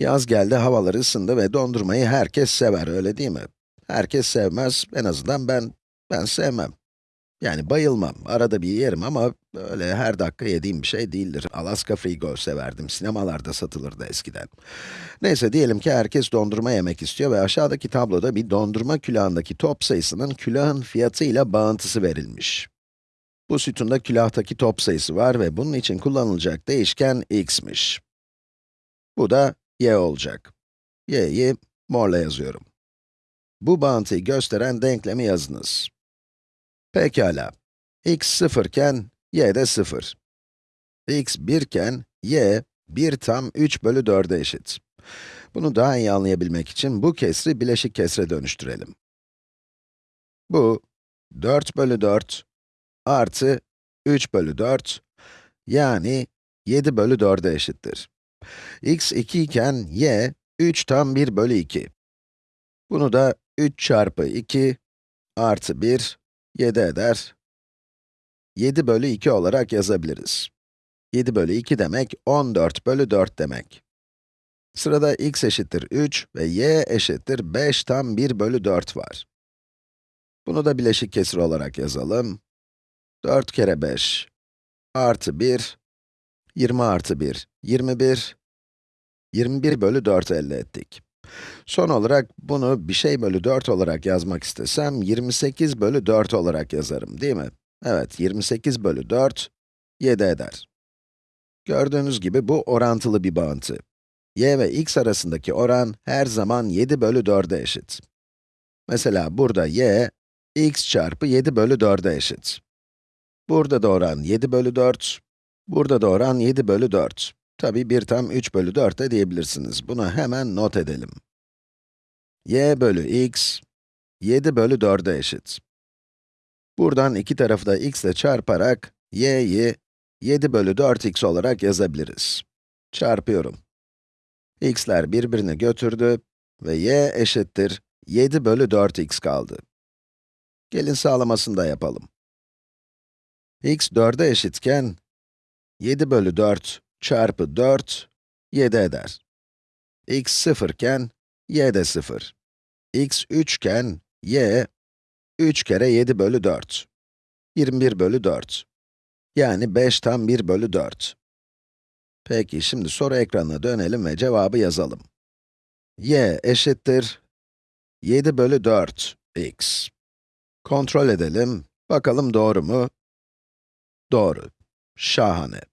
Yaz geldi, havalar ısındı ve dondurmayı herkes sever, öyle değil mi? Herkes sevmez, en azından ben, ben sevmem. Yani bayılmam, arada bir yerim ama öyle her dakika yediğim bir şey değildir. Alaska Frigo severdim, sinemalarda satılırdı eskiden. Neyse, diyelim ki herkes dondurma yemek istiyor ve aşağıdaki tabloda bir dondurma külahındaki top sayısının külahın fiyatıyla bağıntısı verilmiş. Bu sütunda külahtaki top sayısı var ve bunun için kullanılacak değişken x'miş. Bu da y olacak. y'yi morla yazıyorum. Bu bağıntıyı gösteren denklemi yazınız. Pekala. x 0 iken y de 0. x 1 iken y 1 tam 3 bölü 4'e eşit. Bunu daha iyi anlayabilmek için bu kesri bileşik kesre dönüştürelim. Bu 4 bölü 4 artı 3 bölü 4 yani 7 bölü 4'e eşittir. X 2 iken y 3 tam 1 bölü 2. Bunu da 3 çarpı 2 artı 1, 7 eder. 7 bölü 2 olarak yazabiliriz. 7 bölü 2 demek, 14 bölü 4 demek. Sırada x eşittir 3 ve y eşittir 5 tam 1 bölü 4 var. Bunu da bileşik kesir olarak yazalım. 4 kere 5 artı 1, 20 artı 1, 21, 21 bölü 4 elde ettik. Son olarak bunu bir şey bölü 4 olarak yazmak istesem, 28 bölü 4 olarak yazarım, değil mi? Evet, 28 bölü 4, 7 eder. Gördüğünüz gibi bu orantılı bir bağıntı. y ve x arasındaki oran her zaman 7 bölü 4'e eşit. Mesela burada y, x çarpı 7 bölü 4'e eşit. Burada da oran 7 bölü 4, burada da oran 7 bölü 4. Tabi 1 tam 3 bölü 4 de diyebilirsiniz. Bunu hemen not edelim. y bölü x, 7 bölü 4'e eşit. Buradan iki tarafı da x ile çarparak, y'yi 7 bölü 4x olarak yazabiliriz. Çarpıyorum. x'ler birbirini götürdü ve y eşittir 7 bölü 4x kaldı. Gelin sağlamasını da yapalım. x 4'e eşitken, 7 bölü 4 çarpı 4, 7 eder. x 0 iken, y de 0. x 3 iken, y, 3 kere 7 bölü 4. 21 bölü 4. Yani 5 tam 1 bölü 4. Peki, şimdi soru ekranına dönelim ve cevabı yazalım. y eşittir 7 bölü 4 x. Kontrol edelim, bakalım doğru mu? Doğru. Şahane.